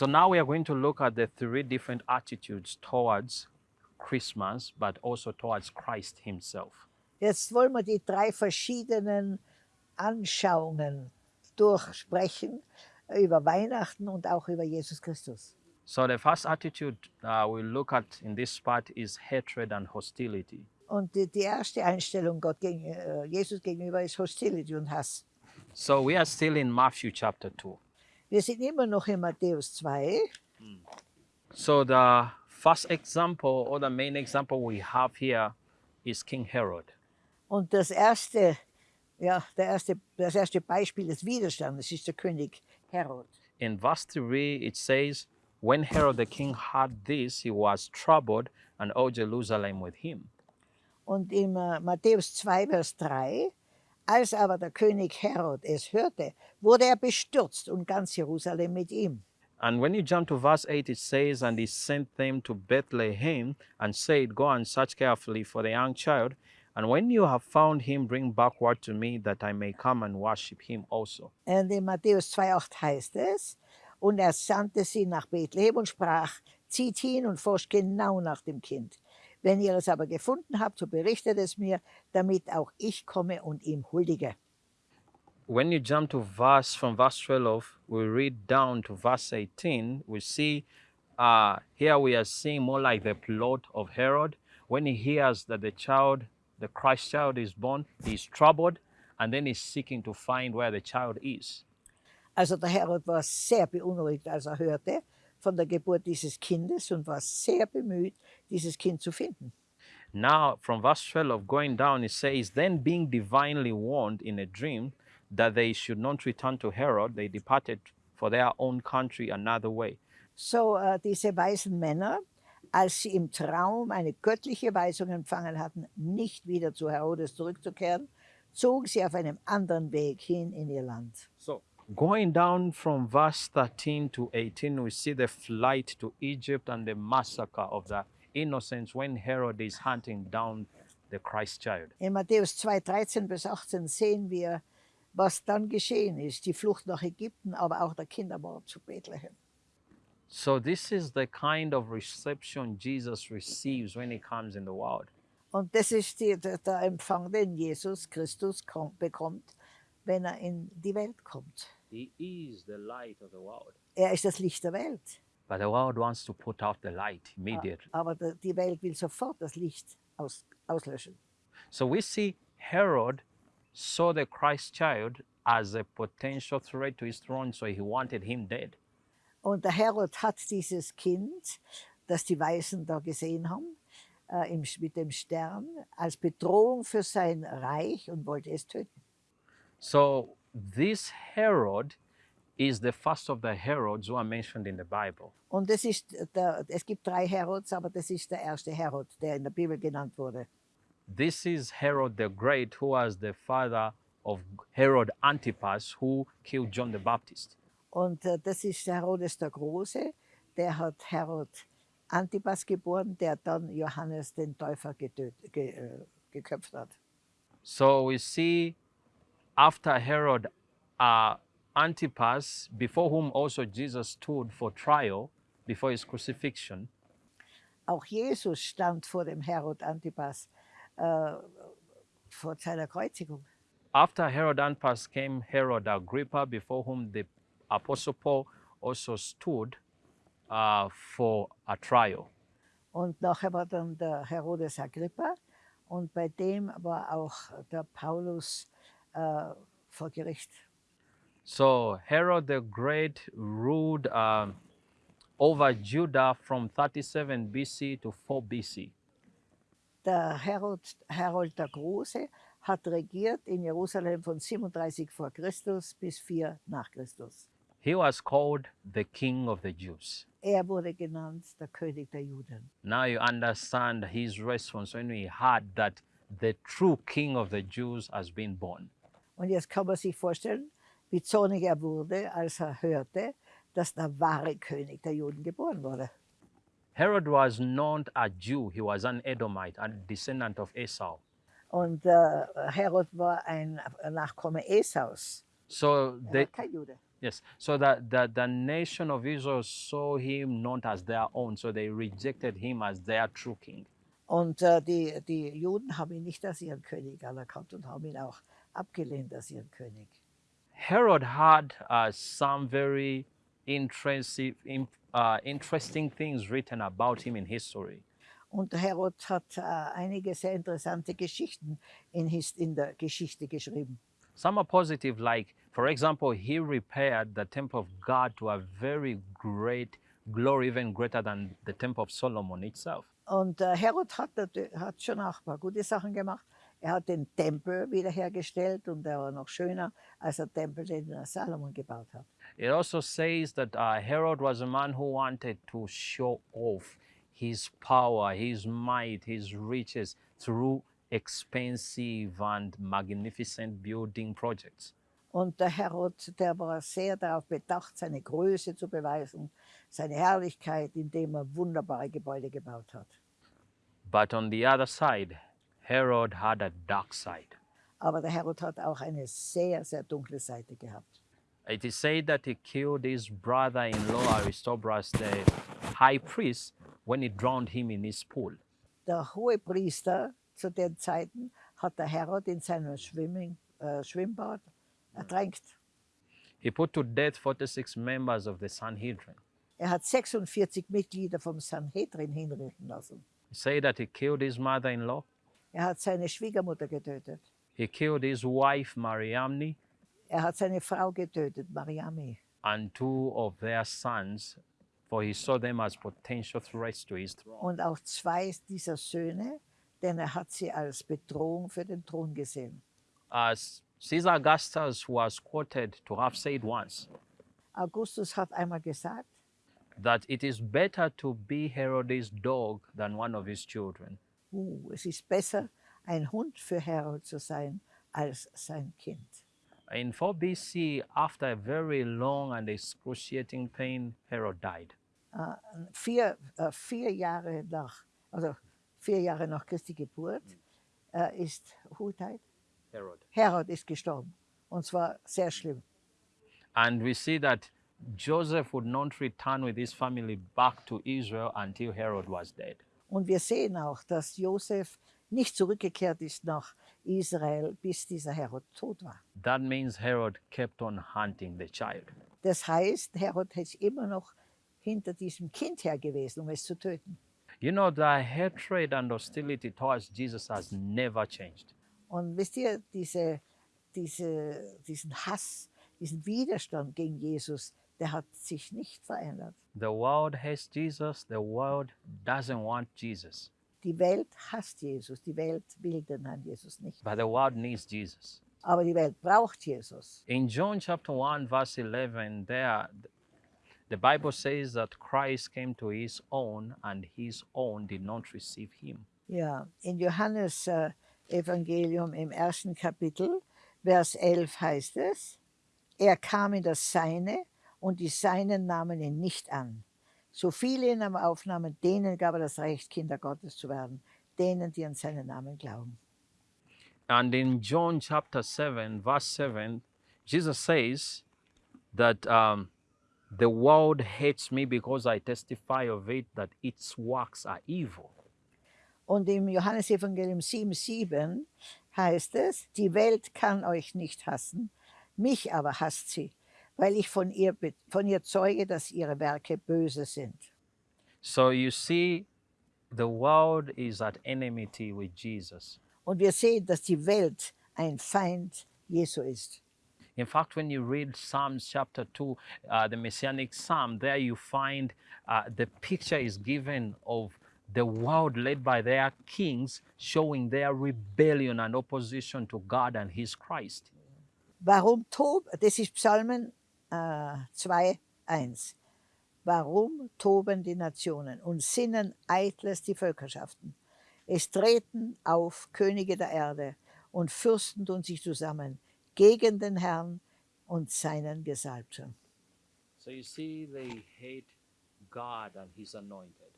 So now we are going to look at the three different attitudes towards Christmas, but also towards Christ Himself. Jetzt wollen wir die drei verschiedenen Anschauungen durchsprechen über Weihnachten und auch über Jesus Christus. So the first attitude uh, we look at in this part is hatred and hostility. Und die, die erste Einstellung Gott gegen, äh, Jesus gegenüber ist Hostility und Hass. So we are still in Matthew chapter 2. Wir sind immer noch in Matthäus 2. So the first example or the main example we have here is King Herod. Und das erste, ja, der erste, das erste Beispiel des Widerstandes ist der König Herod. In verse 3, it says, When Herod the king heard this, he was troubled, and all Jerusalem with him. Und in äh, Matthäus 2, Vers 3, als aber der König Herod es hörte, wurde er bestürzt und ganz Jerusalem mit ihm. And when you jump to verse 8, it says, And he sent them to Bethlehem and said, Go and search carefully for the young child, and when you have found him, bring back word to me that I may come and worship him also. Und in Matthäus 2,8 heißt es, und er sandte sie nach Bethlehem und sprach, zieht hin und forscht genau nach dem Kind. Wenn ihr es aber gefunden habt, so berichtet es mir, damit auch ich komme und ihm huldige. When you jump to verse from verse 12, we read down to verse 18, we see uh, here we are seeing more like the plot of Herod. When he hears that the child, the Christ child is born, he's troubled and then he's seeking to find where the child is. Also der Herod war sehr beunruhigt, als er hörte von der Geburt dieses Kindes und war sehr bemüht, dieses Kind zu finden. Now, from verse 12 going down, it says, Then being divinely warned in a dream that they should not return to Herod, they departed for their own country another way. So äh, diese weisen Männer, als sie im Traum eine göttliche Weisung empfangen hatten, nicht wieder zu Herodes zurückzukehren, zogen sie auf einem anderen Weg hin in ihr Land. So, going down from verse 13 to 18, we see the flight to Egypt and the massacre of the innocents when Herod is hunting down the Christ child. In Matthäus 2, 13 bis 18 sehen wir, was dann geschehen ist, die Flucht nach Ägypten, aber auch der Kindermord zu Bethlehem. So, this is the kind of reception Jesus receives when he comes in the world. Und das ist die, der, der Empfang, den Jesus Christus kommt, bekommt, wenn er in die Welt kommt. He is the light of the world. Er ist das Licht der Welt. But the world wants to put out the light immediately. Aber die Welt will sofort das Licht aus, auslöschen. So we see Herod saw the Christ child as a potential threat to his throne, so he wanted him dead. Und der Herod hat dieses Kind, das die Weisen da gesehen haben, äh, im, mit dem Stern, als Bedrohung für sein Reich und wollte es töten. So this Herod is the first of the Herods who are mentioned in the Bible. Und das ist der, es gibt drei Herods, aber das ist der erste Herod, der in der Bibel genannt wurde. This is Herod the Great, who was the father of Herod Antipas, who killed John the Baptist. Und äh, das ist Herodes der Große, der hat Herod Antipas geboren, der dann Johannes den Täufer getöt, ge, äh, geköpft hat. So we see after Herod uh, Antipas, before whom also Jesus stood for trial before his crucifixion, Auch Jesus stand vor dem Herod Antipas äh, vor seiner Kreuzigung. after Herod Antipas came Herod Agrippa, before whom the Apostle Paul also stood uh, for a trial. Und nachher war dann der Herodes Agrippa und bei dem war auch der Paulus äh, vor Gericht. So Herod the Great ruled um, over Judah from 37 BC to 4 BC. Der Herod, Herold der Große hat regiert in Jerusalem von 37 vor Christus bis 4 nach Christus. He was called the King of the Jews. Er wurde genannt der König der Juden. Now you understand his response when he heard that the true King of the Jews has been born. Und jetzt kann man sich vorstellen, wie zornig er wurde, als er hörte, dass der wahre König der Juden geboren wurde. Herod was not a Jew, he was an Edomite, a descendant of Esau. Und äh, Herod war ein Nachkomme Esaus. So Er the, war kein Jude. Yes. So that the, the nation of Israel saw him not as their own, so they rejected him as their true king. Und äh, die, die Juden haben ihn nicht als ihren König anerkannt und haben ihn auch abgelehnt als ihren König. Herod had uh, some very interesting, in, uh, interesting things written about him in history. Und Herod hat äh, einige sehr interessante Geschichten in, his, in der Geschichte geschrieben. Some are positive, like, for example, he repaired the temple of God to a very great glory, even greater than the temple of Solomon itself. Und äh, Herod hat, hat schon auch ein paar gute Sachen gemacht. Er hat den Tempel wiederhergestellt und er war noch schöner als der Tempel, den Salomon gebaut hat. It also says that uh, Herod was a man who wanted to show off his power, his might, his riches through expensive and magnificent building projects. Und der Herod, der war sehr darauf bedacht, seine Größe zu beweisen, seine Herrlichkeit, indem er wunderbare Gebäude gebaut hat. But on the other side, Herod had a dark side. Aber der Herod hat auch eine sehr, sehr dunkle Seite gehabt. It is said that he killed his brother in law, Aristobulus, the high priest, when he drowned him in his pool. Der hohe Priester zu den Zeiten hat der Herod in seinem Schwimming, äh, Schwimmbad ertränkt. He put to death 46 members of the Sanhedrin. Er hat 46 Mitglieder vom Sanhedrin hinrichten lassen. He said that he killed his mother in law, Er hat seine Schwiegermutter getötet. he killed his wife, Mariamne, Er hat seine Frau getötet, Mariami. and two of their sons, for he saw them as potential threats to his throne. Und auch zwei dieser Söhne, denn er hat sie als Bedrohung für den Thron gesehen. As Caesar Augustus was quoted to have said once Augustus hat einmal gesagt, that it is better to be Herod's dog than one of his children. Uh, es ist besser, ein Hund für Herod zu sein, als sein Kind. In 4 BC, after a very long and excruciating pain, Herod died. Äh, vier, äh, vier Jahre nach, also vier Jahre nach Christi Geburt, äh, ist who died? Herod. Herod ist gestorben. Und zwar sehr schlimm. And we see that Joseph would not return with his family back to Israel until Herod was dead. Und wir sehen auch, dass Josef nicht zurückgekehrt ist nach Israel, bis dieser Herod tot war. That means Herod kept on hunting the child. Das heißt, Herod ist immer noch hinter diesem Kind her gewesen, um es zu töten. You know, the hatred and hostility towards Jesus has never changed. Und wisst ihr, diese, diese, diesen Hass, diesen Widerstand gegen Jesus, der hat sich nicht verändert. The world hates Jesus, the world doesn't want Jesus, Die Welt hasst Jesus, die Welt will den Herrn Jesus nicht. but the world needs Jesus. Aber die Welt braucht Jesus. In John chapter 1, verse 11, there the Bible says that Christ came to his own, and his own did not receive him. Ja, in Johannes äh, Evangelium im ersten Kapitel, Vers 11 heißt es, er kam in das Seine und die Seinen nahmen ihn nicht an. So viele ihn aber aufnahmen, denen gab er das Recht, Kinder Gottes zu werden, denen, die an seinen Namen glauben. And in John chapter 7, verse 7, Jesus says that um, the world hates me because I testify of it that its works are evil. Und im Johannesevangelium 7,7 heißt es, die Welt kann euch nicht hassen, mich aber hasst sie, weil ich von ihr, von ihr zeuge, dass ihre Werke böse sind. So you see, the world is at enmity with Jesus. Und wir sehen, dass die Welt ein Feind Jesu ist. In fact, when you read Psalms chapter 2, uh, the Messianic Psalm, there you find uh, the picture is given of the world led by their kings showing their rebellion and opposition to God and His Christ. Warum tob, das ist Psalmen 2, 1. Warum toben die Nationen und sinnen eitles die Völkerschaften? Es treten auf Könige der Erde und Fürsten tun sich zusammen gegen den Herrn und seinen Gesalbten. So you see, they hate God and His anointed.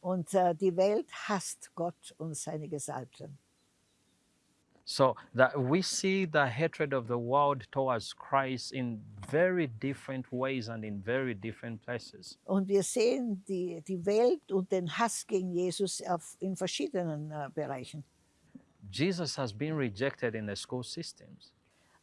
Und äh, die Welt hasst Gott und seine Gesalbten. So that we see the hatred of the world towards Christ in very different ways and in very different places. Und wir sehen die, die Welt und den Hass gegen Jesus auf, in verschiedenen äh, Bereichen. Jesus has been rejected in the school systems.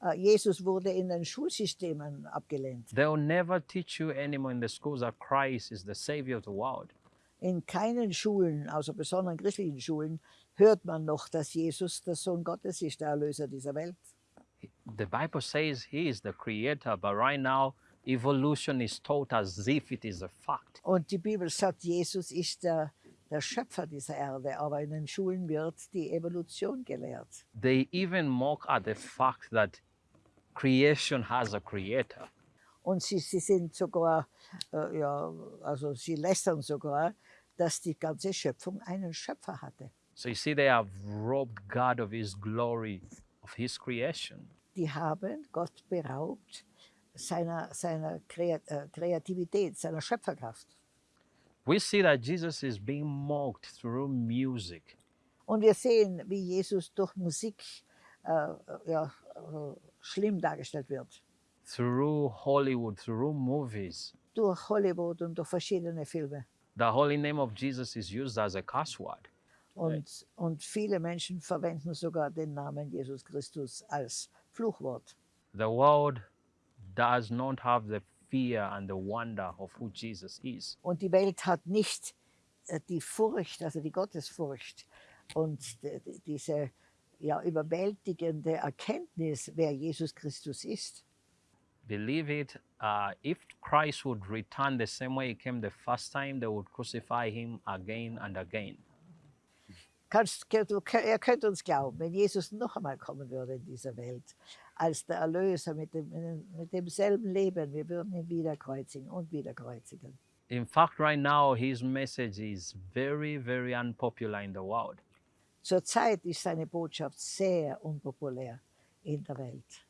Äh, Jesus wurde in den Schulsystemen abgelehnt. They'll never teach you anymore in the schools that Christ is the Savior of the world. In keinen Schulen, außer besonderen christlichen Schulen, hört man noch, dass Jesus der Sohn Gottes ist, der Erlöser dieser Welt. The Bible says He is the Creator, but right now, evolution is taught as if it is a fact. Und die Bibel sagt, Jesus ist der, der Schöpfer dieser Erde, aber in den Schulen wird die Evolution gelehrt. They even mock at the fact that creation has a Creator. Und sie, sie sind sogar, äh, ja, also sie lästern sogar, dass die ganze Schöpfung einen Schöpfer hatte. So you see, they have robbed God of His glory, of His creation. Die haben Gott beraubt seiner, seiner äh, Kreativität, seiner Schöpferkraft. We see that Jesus is being mocked through music. Und wir sehen, wie Jesus durch Musik äh, äh, ja, äh, schlimm dargestellt wird. through Hollywood, through movies. Durch Hollywood und durch verschiedene Filme. The holy name of Jesus is used as a cuss word. Und, und viele Menschen verwenden sogar den Namen Jesus Christus als Fluchwort. The world does not have the fear and the wonder of who Jesus is. Und die Welt hat nicht äh, die Furcht, also die Gottesfurcht und die, die, diese ja, überwältigende Erkenntnis, wer Jesus Christus ist. Believe it, uh, if Christ would return the same way he came the first time, they would crucify him again and again. Kannst, du, ihr könnt uns glauben, wenn Jesus noch einmal kommen würde in dieser Welt, als der Erlöser mit, dem, mit demselben Leben, wir würden ihn wieder kreuzigen und wieder kreuzigen. In fact, right now, his message is very, very unpopular in the world. Zurzeit ist seine Botschaft sehr unpopulär in der Welt.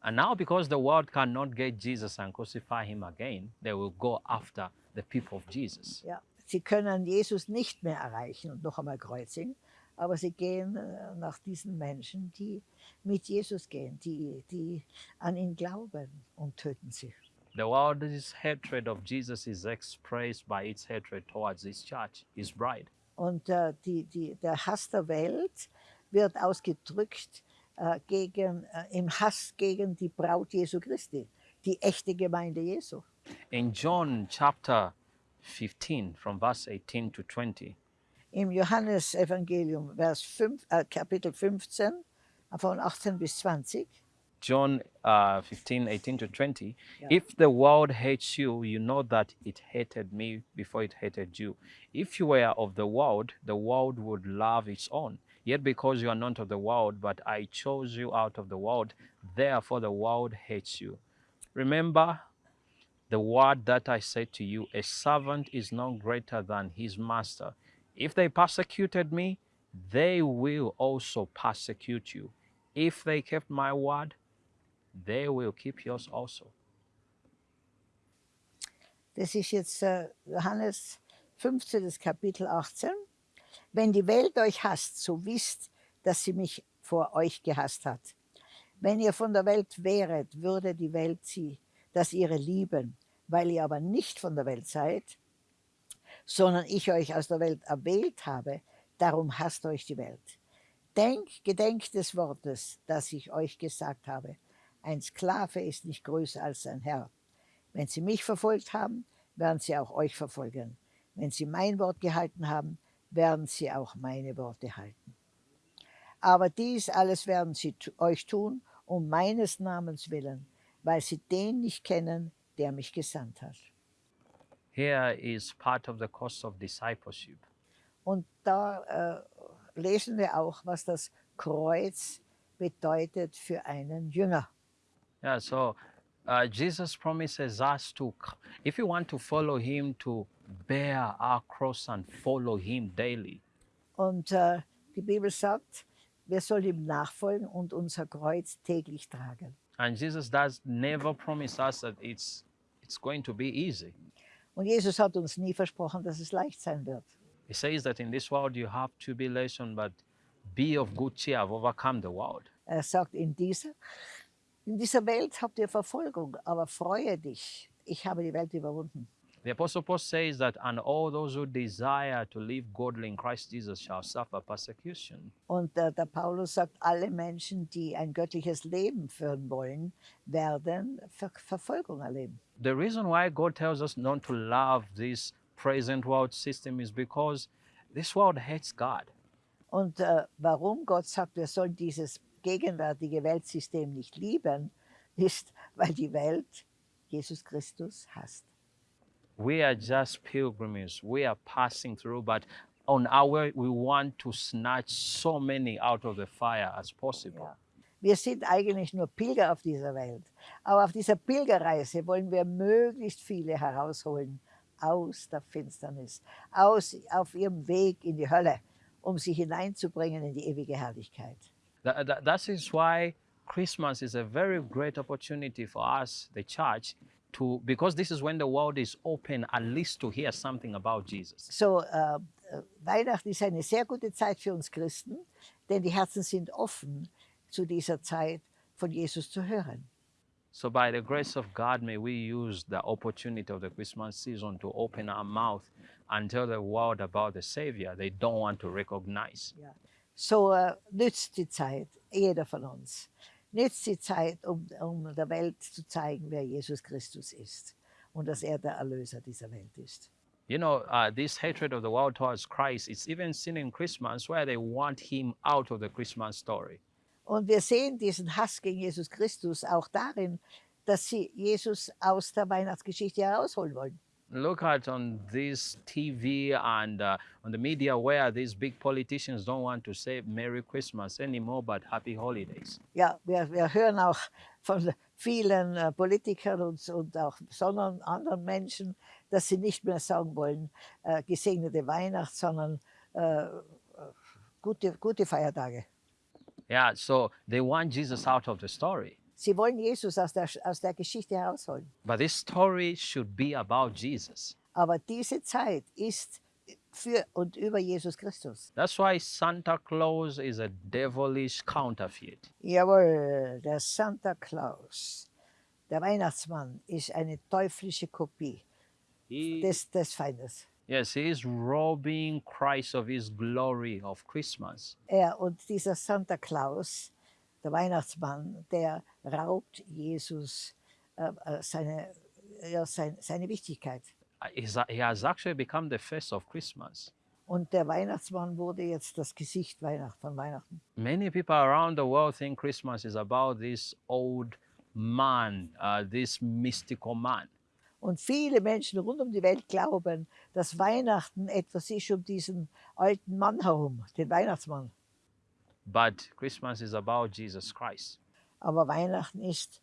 And now, because the world cannot get Jesus and crucify him again, they will go after the people of Jesus. Ja, sie können Jesus nicht mehr erreichen und noch einmal kreuzigen, aber sie gehen äh, nach diesen Menschen, die mit Jesus gehen, die, die an ihn glauben und töten sie. The world's hatred of Jesus is expressed by its hatred towards his church, his bride. Und äh, die, die, der Hass der Welt wird ausgedrückt äh, gegen, äh, im Hass gegen die Braut Jesu Christi, die echte Gemeinde Jesu. In John chapter 15, from verse 18 to 20, Im Johannesevangelium, Vers 5, äh, Kapitel 15, von 18 bis 20, John uh, 15, 18 to 20. Yeah. If the world hates you, you know that it hated me before it hated you. If you were of the world, the world would love its own. Yet because you are not of the world, but I chose you out of the world, therefore the world hates you. Remember the word that I said to you a servant is not greater than his master. If they persecuted me, they will also persecute you. If they kept my word, they will keep yours also. Das ist jetzt äh, Johannes 15, das Kapitel 18. Wenn die Welt euch hasst, so wisst, dass sie mich vor euch gehasst hat. Wenn ihr von der Welt wäret, würde die Welt sie, das ihre lieben. Weil ihr aber nicht von der Welt seid, sondern ich euch aus der Welt erwählt habe, darum hasst euch die Welt. Denk, gedenkt des Wortes, das ich euch gesagt habe. Ein Sklave ist nicht größer als sein Herr. Wenn sie mich verfolgt haben, werden sie auch euch verfolgen. Wenn sie mein Wort gehalten haben, werden sie auch meine Worte halten. Aber dies alles werden sie euch tun, um meines Namens willen, weil sie den nicht kennen, der mich gesandt hat. Here is part of the cost of discipleship. Und da äh, lesen wir auch, was das Kreuz bedeutet für einen Jünger. Yeah, so uh, Jesus promises us to, if you want to follow him, to bear our cross and follow him daily. Und äh, die Bibel sagt, wir sollen ihm nachfolgen und unser Kreuz täglich tragen. And Jesus does never promise us that it's, it's going to be easy. Und Jesus hat uns nie versprochen, dass es leicht sein wird. He says that in this world you have tribulation, but Be of good cheer, I've overcome the world. Er sagt, in dieser, in dieser Welt habt ihr Verfolgung, aber freue dich, ich habe die Welt überwunden. The Apostle Paul says that, and all those who desire to live godly in Christ Jesus shall suffer persecution. Und äh, der Paulus sagt, alle Menschen, die ein göttliches Leben führen wollen, werden Ver Verfolgung erleben. The reason why God tells us not to love this present world system is because this world hates God. Und äh, warum Gott sagt, wir sollen dieses gegenwärtige Weltsystem nicht lieben, ist, weil die Welt Jesus Christus hasst. We are just pilgrims. We are passing through, but on our way, we want to snatch so many out of the fire as possible. Ja. Wir sind eigentlich nur Pilger auf dieser Welt. Aber auf dieser Pilgerreise wollen wir möglichst viele herausholen aus der Finsternis, aus, auf ihrem Weg in die Hölle, um sie hineinzubringen in die ewige Herrlichkeit. That, that, that is why Christmas is a very great opportunity for us, the church, to because this is when the world is open at least to hear something about Jesus. So, äh, Weihnachten ist eine sehr gute Zeit für uns Christen, denn die Herzen sind offen zu dieser Zeit von Jesus zu hören. So, by the grace of God, may we use the opportunity of the Christmas season to open our mouth and tell the world about the Savior they don't want to recognize. So äh, nützt die Zeit, jeder von uns, nützt die Zeit, um, um der Welt zu zeigen, wer Jesus Christus ist und dass er der Erlöser dieser Welt ist. You know, uh, this hatred of the world towards Christ, it's even seen in Christmas where they want him out of the Christmas story. Und wir sehen diesen Hass gegen Jesus Christus auch darin, dass sie Jesus aus der Weihnachtsgeschichte herausholen wollen. Look at on this TV and uh, on the media where these big politicians don't want to say Merry Christmas anymore, but Happy Holidays. Ja, wir, wir hören auch von vielen äh, Politikern und, und auch sondern anderen Menschen, dass sie nicht mehr sagen wollen, äh, gesegnete Weihnacht, sondern äh, äh, gute, gute Feiertage. Yeah, so they want Jesus out of the story. Sie wollen Jesus aus der, aus der Geschichte herausholen. But this story should be about Jesus. Aber diese Zeit ist für und über Jesus Christus. That's why Santa Claus is a devilish counterfeit. Jawohl, der Santa Claus, der Weihnachtsmann, ist eine teuflische Kopie He, des, des Feindes. yes, he is robbing Christ of his glory of Christmas. Er und dieser Santa Claus, der Weihnachtsmann, der raubt Jesus äh, äh, seine, ja, sein, seine Wichtigkeit. He has actually become the face of Christmas. Und der Weihnachtsmann wurde jetzt das Gesicht Weihnacht, von Weihnachten. Many people around the world think Christmas is about this old man, uh, this mystical man. Und viele Menschen rund um die Welt glauben, dass Weihnachten etwas ist um diesen alten Mann herum, den Weihnachtsmann. But Christmas is about Jesus Christ, Aber Weihnachten ist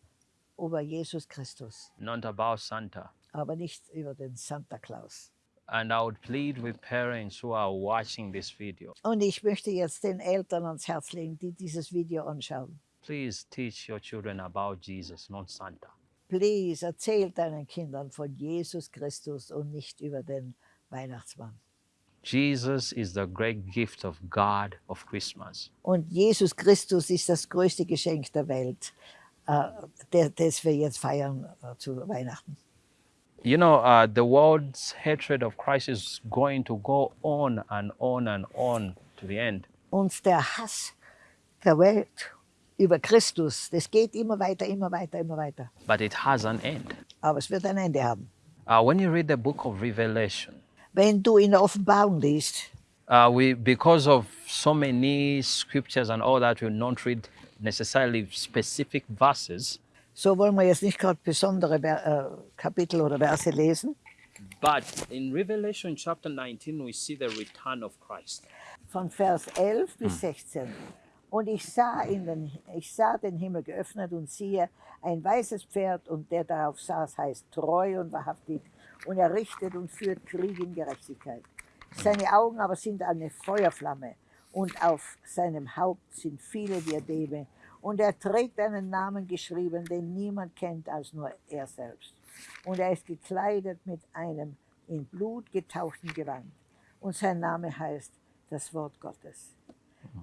über Jesus Christus, not about Santa. aber nicht über den Santa Claus. And I would plead with parents who are watching this video Und ich möchte jetzt den Eltern ans Herz legen, die dieses Video anschauen. please teach your children about Jesus, not Santa. Please, erzähl deinen Kindern von Jesus Christus und nicht über den Weihnachtsmann. Jesus is the great gift of God of Christmas. Und Jesus Christus ist das größte Geschenk der Welt, der- das wir jetzt feiern äh, zu Weihnachten. You know, uh, the world's hatred of Christ is going to go on and on and on to the end. Und der Hass der Welt über Christus, das geht immer weiter, immer weiter, immer weiter. But it has an end. Aber es wird ein Ende haben. Uh, when you read the book of Revelation, In der Offenbarung liest, uh, we because of so many scriptures and all that, we don't read necessarily specific verses. so wollen wir jetzt nicht gerade besondere Ver- äh, Kapitel oder Verse lesen. But in Revelation chapter 19, we see the return of Christ. von Vers 11 bis 16. Und ich sah, in den, ich sah den Himmel geöffnet und siehe, ein weißes Pferd und der darauf saß, heißt treu und wahrhaftig und er richtet und führt Krieg in Gerechtigkeit. Seine Augen aber sind eine Feuerflamme und auf seinem Haupt sind viele Diademe und er trägt einen Namen geschrieben, den niemand kennt als nur er selbst. Und er ist gekleidet mit einem in Blut getauchten Gewand und sein Name heißt das Wort Gottes.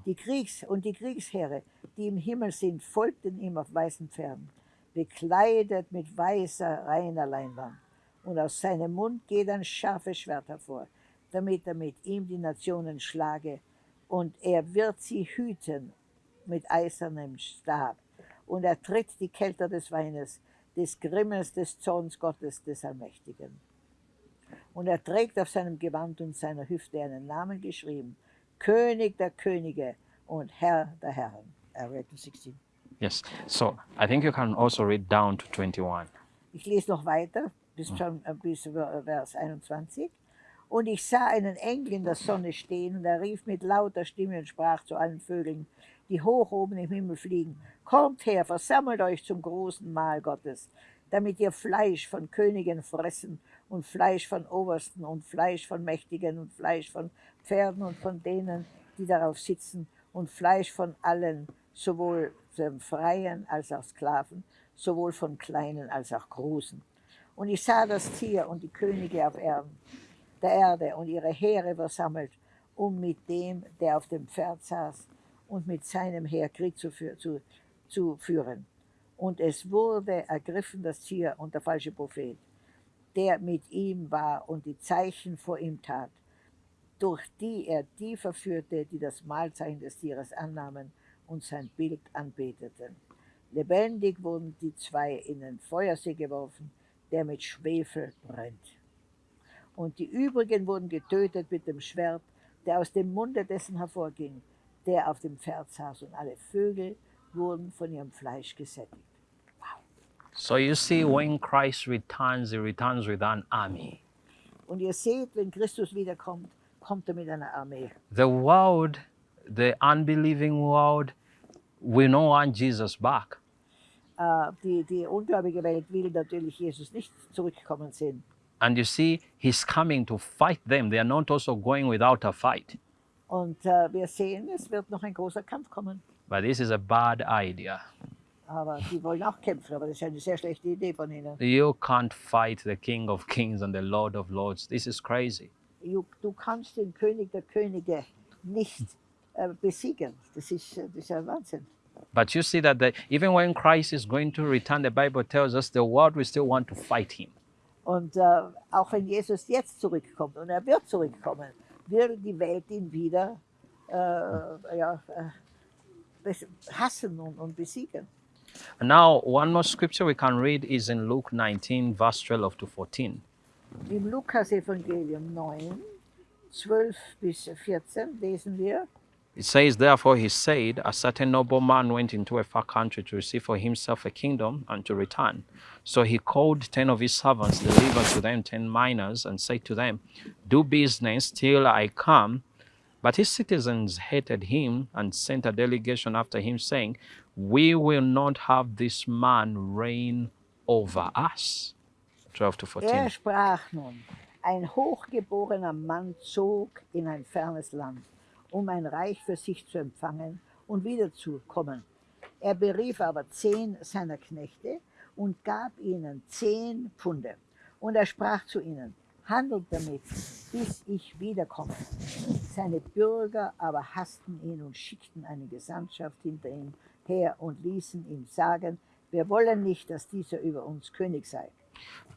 Die Kriegs- und die Kriegsheere, die im Himmel sind, folgten ihm auf weißen Pferden, bekleidet mit weißer, reiner Leinwand. Und aus seinem Mund geht ein scharfes Schwert hervor, damit er mit ihm die Nationen schlage. Und er wird sie hüten mit eisernem Stab. Und er tritt die Kelter des Weines, des Grimmes, des Zorns Gottes, des Allmächtigen. Und er trägt auf seinem Gewand und seiner Hüfte einen Namen geschrieben, König der Könige und Herr der Herren. I read to 16. Yes. So I think you can also read down to 21. Ich lese noch weiter, bis, schon, äh, bis Ver- Vers 21. Und ich sah einen Engel in der Sonne stehen, und er rief mit lauter Stimme und sprach zu allen Vögeln, die hoch oben im Himmel fliegen, Kommt her, versammelt euch zum großen Mahl Gottes, damit ihr Fleisch von Königen fressen und Fleisch von Obersten und Fleisch von Mächtigen und Fleisch von Pferden und von denen, die darauf sitzen und Fleisch von allen, sowohl von Freien als auch Sklaven, sowohl von Kleinen als auch Großen. Und ich sah das Tier und die Könige auf Erden, der Erde und ihre Heere versammelt, um mit dem, der auf dem Pferd saß, und mit seinem Heer Krieg zu, zu, zu führen. Und es wurde ergriffen das Tier und der falsche Prophet, der mit ihm war und die Zeichen vor ihm tat, durch die er die verführte, die das Mahlzeichen des Tieres annahmen und sein Bild anbeteten. Lebendig wurden die zwei in den Feuersee geworfen, der mit Schwefel brennt. Und die übrigen wurden getötet mit dem Schwert, der aus dem Munde dessen hervorging, der auf dem Pferd saß, und alle Vögel wurden von ihrem Fleisch gesättigt. So you see, when Christ returns, he returns with an army. Und ihr seht, wenn Christus wiederkommt, kommt er mit einer Armee. The world, the unbelieving world, will not want Jesus back. Äh, die, die ungläubige Welt will natürlich Jesus nicht zurückkommen sehen. And you see, he's coming to fight them. They are not also going without a fight. Und äh, wir sehen, es wird noch ein großer Kampf kommen. But this is a bad idea. Aber die wollen auch kämpfen, aber das ist eine sehr schlechte Idee von ihnen. You can't fight the King of Kings and the Lord of Lords. This is crazy. Du, du kannst den König der Könige nicht äh, besiegen. Das ist, äh, das ist ein Wahnsinn. But you see that the, even when Christ is going to return, the Bible tells us the world will still want to fight him. Und äh, auch wenn Jesus jetzt zurückkommt, und er wird zurückkommen, wird die Welt ihn wieder äh, ja, äh, hassen und, und besiegen. And now, one more scripture we can read is in Luke 19, verse 12 to 14. Im Lukas-Evangelium 9, 12 bis 14 lesen er wir, It says, Therefore, he said, A certain nobleman went into a far country to receive for himself a kingdom and to return. So he called ten of his servants, delivered to them ten minas, and said to them, Do business till I come. But his citizens hated him and sent a delegation after him, saying, We will not have this man reign over us. 12 to 14. er sprach nun, ein hochgeborener Mann zog in ein fernes Land, um ein Reich für sich zu empfangen und wiederzukommen. Er berief aber zehn seiner Knechte und gab ihnen zehn Pfunde. Und er sprach zu ihnen, handelt damit, bis ich wiederkomme. Seine Bürger aber hassten ihn und schickten eine Gesandtschaft hinter ihm her und ließen ihm sagen, wir wollen nicht, dass dieser über uns König sei.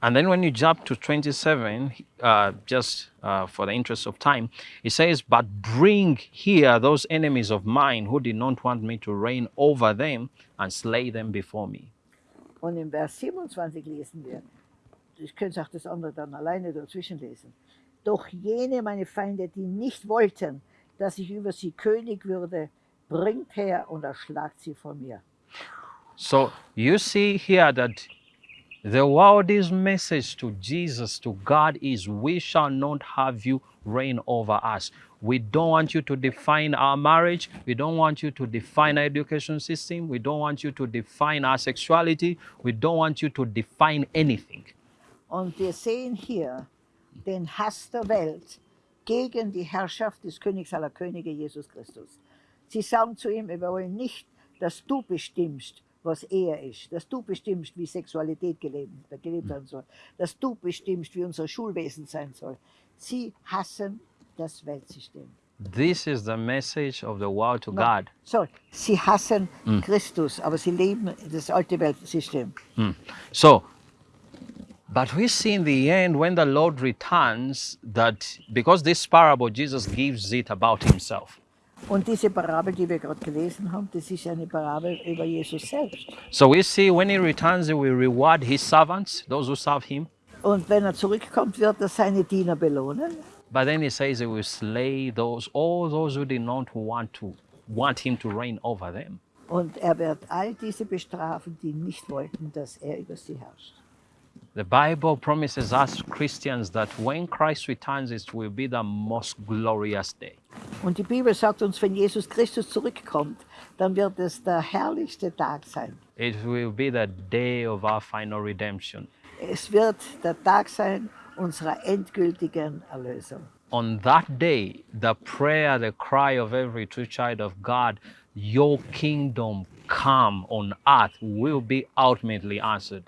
And then when you jump to 27, uh, just uh, for the interest of time, it says, But bring here those enemies of mine who did not want me to reign over them and slay them before me. Und im Vers 27 lesen wir, ich könnte auch das andere dann alleine dazwischen lesen. Doch jene meine Feinde, die nicht wollten, dass ich über sie König würde, bringt her und erschlagt sie vor mir. So you see here that the world's message to Jesus, to God, is we shall not have you reign over us. We don't want you to define our marriage. We don't want you to define our education system. We don't want you to define our sexuality. We don't want you to define anything. Und wir sehen hier den Hass der Welt gegen die Herrschaft des Königs aller Könige, Jesus Christus. Sie sagen zu ihm, wir wollen nicht, dass du bestimmst, was er ist, dass du bestimmst, wie Sexualität gelebt, gelebt werden soll, dass du bestimmst, wie unser Schulwesen sein soll. Sie hassen das Weltsystem. This is the message of the world to No. God. So, sie hassen Christus, aber sie leben das alte Weltsystem. So, but we see in the end when the Lord returns that because this parable, Jesus gives it about himself. Und diese Parabel, die wir gerade gelesen haben, das ist eine Parabel über Jesus selbst. So we see when he returns, he will reward his servants, those who serve him. Und wenn er zurückkommt, wird er seine Diener belohnen. But then he says he will slay those, all those who did not want to want him to reign over them. Und er wird all diese bestrafen, die nicht wollten, dass er über sie herrscht. The Bible promises us Christians that when Christ returns, it will be the most glorious day. Und die Bibel sagt uns, wenn Jesus Christus zurückkommt, dann wird es der herrlichste Tag sein. It will be the day of our final redemption. Es wird der Tag sein unserer endgültigen Erlösung. On that day, the prayer, the cry of every true child of God, your kingdom come on earth, will be ultimately answered.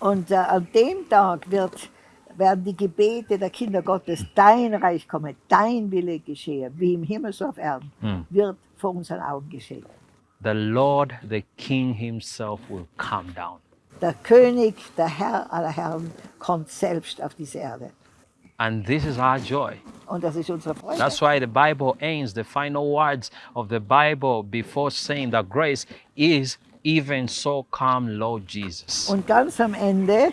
Und äh, an dem Tag wird, werden die Gebete der Kinder Gottes, dein Reich komme, dein Wille geschehe, wie im Himmel so auf Erden, wird vor unseren Augen geschehen. The Lord, the King Himself, will come down. Der König, der Herr aller Herren, kommt selbst auf diese Erde. And this is our joy. Und das ist unsere Freude. That's why the Bible ends, the final words of the Bible before saying that grace is even so come, Lord Jesus. Und ganz am Ende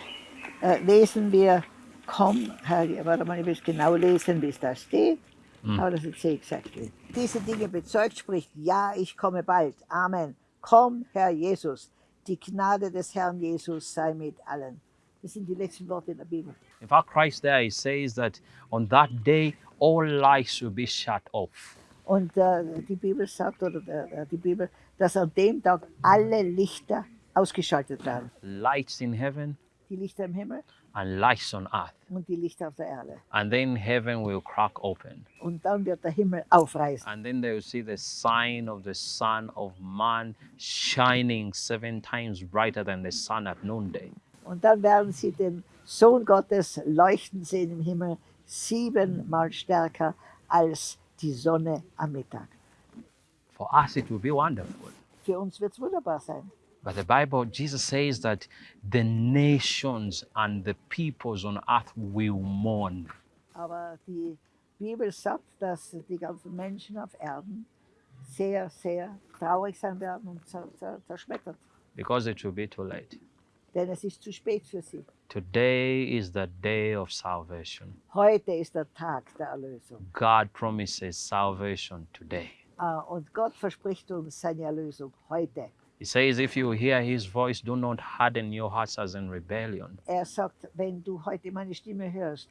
äh, lesen wir, komm, Herr, warte mal, ich will es genau lesen, wie es da steht. Aber das ist exactly. Diese Dinge bezeugt, spricht, ja, ich komme bald. Amen. Komm, Herr Jesus. Die Gnade des Herrn Jesus sei mit allen. Das sind die letzten Worte in der Bibel. In fact, Christ there, he says that on that day, all lights will be shut off. Und äh, die Bibel sagt, oder äh, die Bibel, dass an dem Tag alle Lichter ausgeschaltet werden. Lights in heaven Die Lichter im Himmel and lights on earth. und die Lichter auf der Erde. And then heaven will crack open. Und dann wird der Himmel aufreißen. And then they will see the sign of the Son of Man shining seven times brighter than the sun at noonday. Und dann werden sie den Sohn Gottes leuchten sehen im Himmel, siebenmal stärker als die Sonne am Mittag. For us, it will be wonderful. Für uns wird es wunderbar sein. But the Bible, Jesus says that the nations and the peoples on earth will mourn. Aber die Bibel sagt, dass die ganzen Menschen auf Erden sehr, sehr traurig sein werden und zer zer zerschmettert. because it will be too late. Denn es ist zu spät für sie. Today is the day of salvation. Heute ist der Tag der Erlösung. God promises salvation today. Ah, Und Gott verspricht uns seine Erlösung heute. He says, If you hear his voice, do not harden your hearts as in rebellion. Er sagt, wenn du heute meine Stimme hörst,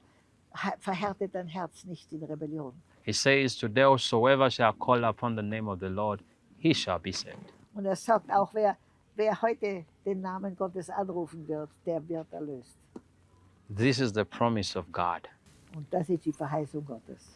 verhärte dein Herz nicht in Rebellion. He says, Today, whosoever shall call upon the name of the Lord, he shall be saved. Und er sagt auch, wer, wer heute den Namen Gottes anrufen wird, der wird erlöst. This is the promise of God. Und das ist die Verheißung Gottes.